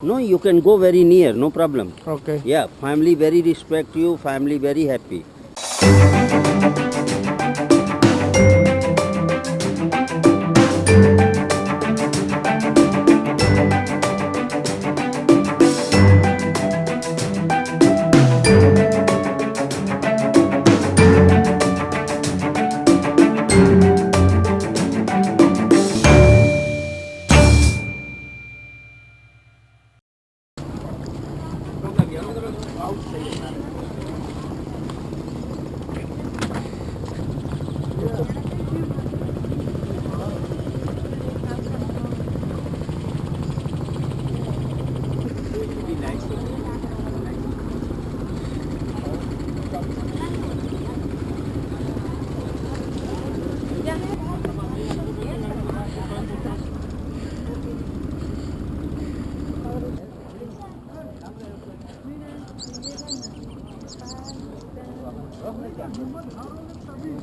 No, you can go very near, no problem. Okay. Yeah, family very respect you, family very happy.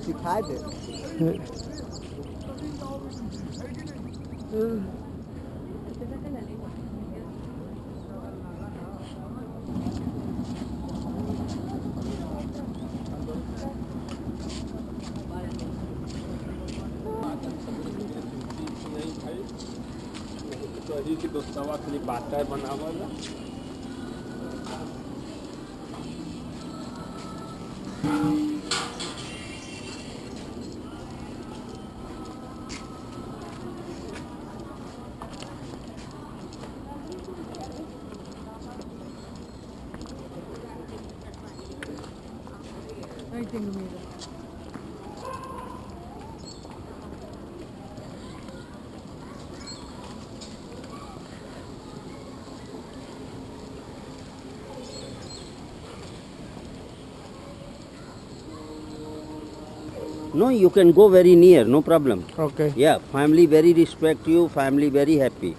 She tied it. Mm. No, you can go very near, no problem. Okay. Yeah, family very respect you, family very happy.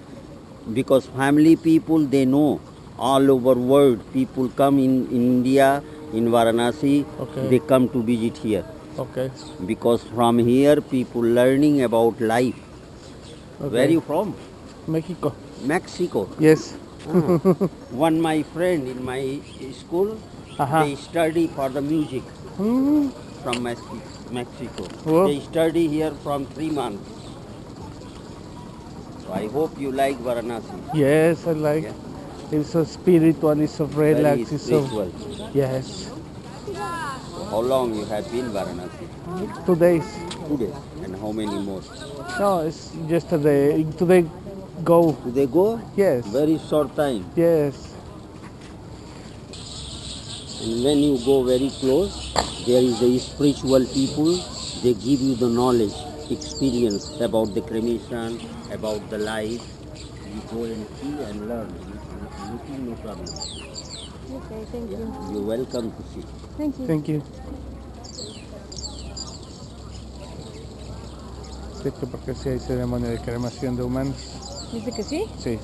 Because family people they know all over world people come in India, in Varanasi, Okay. they come to visit here. Okay. Because from here people learning about life. okay. Where you from? Mexico. Mexico. Yes. One my friend in my school, Uh-huh. they study for the music Hmm. from Mexico. Oh. They study here from three months. So I hope you like Varanasi. Yes, I like. Yeah. It's so spiritual. It's so relaxed. Very It's so. Yes. How long you have been Varanasi? Two days. Two days. And how many more? No, it's just today. Today, go. Do they go? Yes. Very short time. Yes. And when you go very close, there is the spiritual people. They give you the knowledge, experience about the cremation, about the life. You go and see and learn. Looking no problem. Okay, thank you. You're welcome to see. Thank you. Thank you. Sí, que porque sí hay ceremonia de cremación de humanos. Dice que sí. Sí.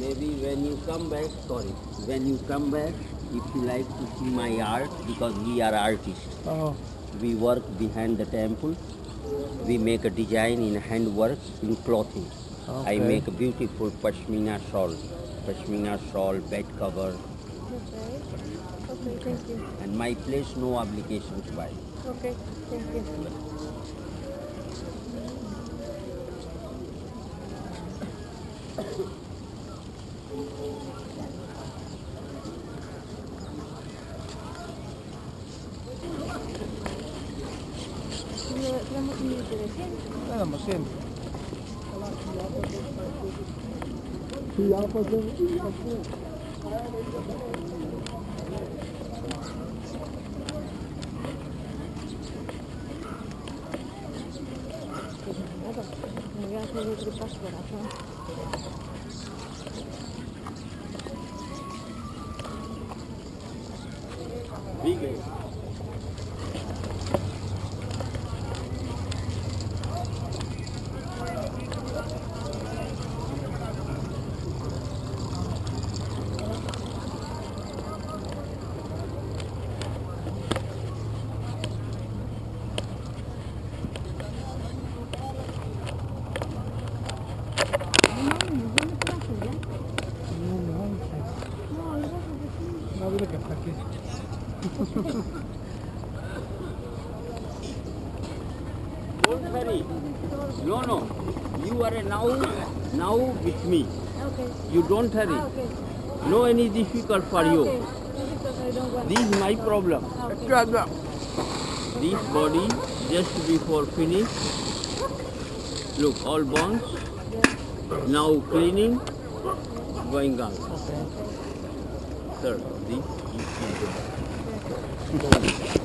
Maybe when you come back, sorry, when you come back, if you like to see my art, because we are artists, Oh, we work behind the temple. We make a design in handwork in clothing. I make a beautiful pashmina shawl, pashmina shawl, bed cover, Okay. Okay, thank you. and my place no obligation to buy. Okay, thank you. Tenemos un E fazendo. Don't hurry. No, no. You are now, now with me. Okay. You don't hurry. Ah, okay. No any difficult for Ah, you. okay. Because I don't want. This is my problem. Ah, okay. This body just before finish. Look, all bones. Now cleaning, going on. Sir, this is the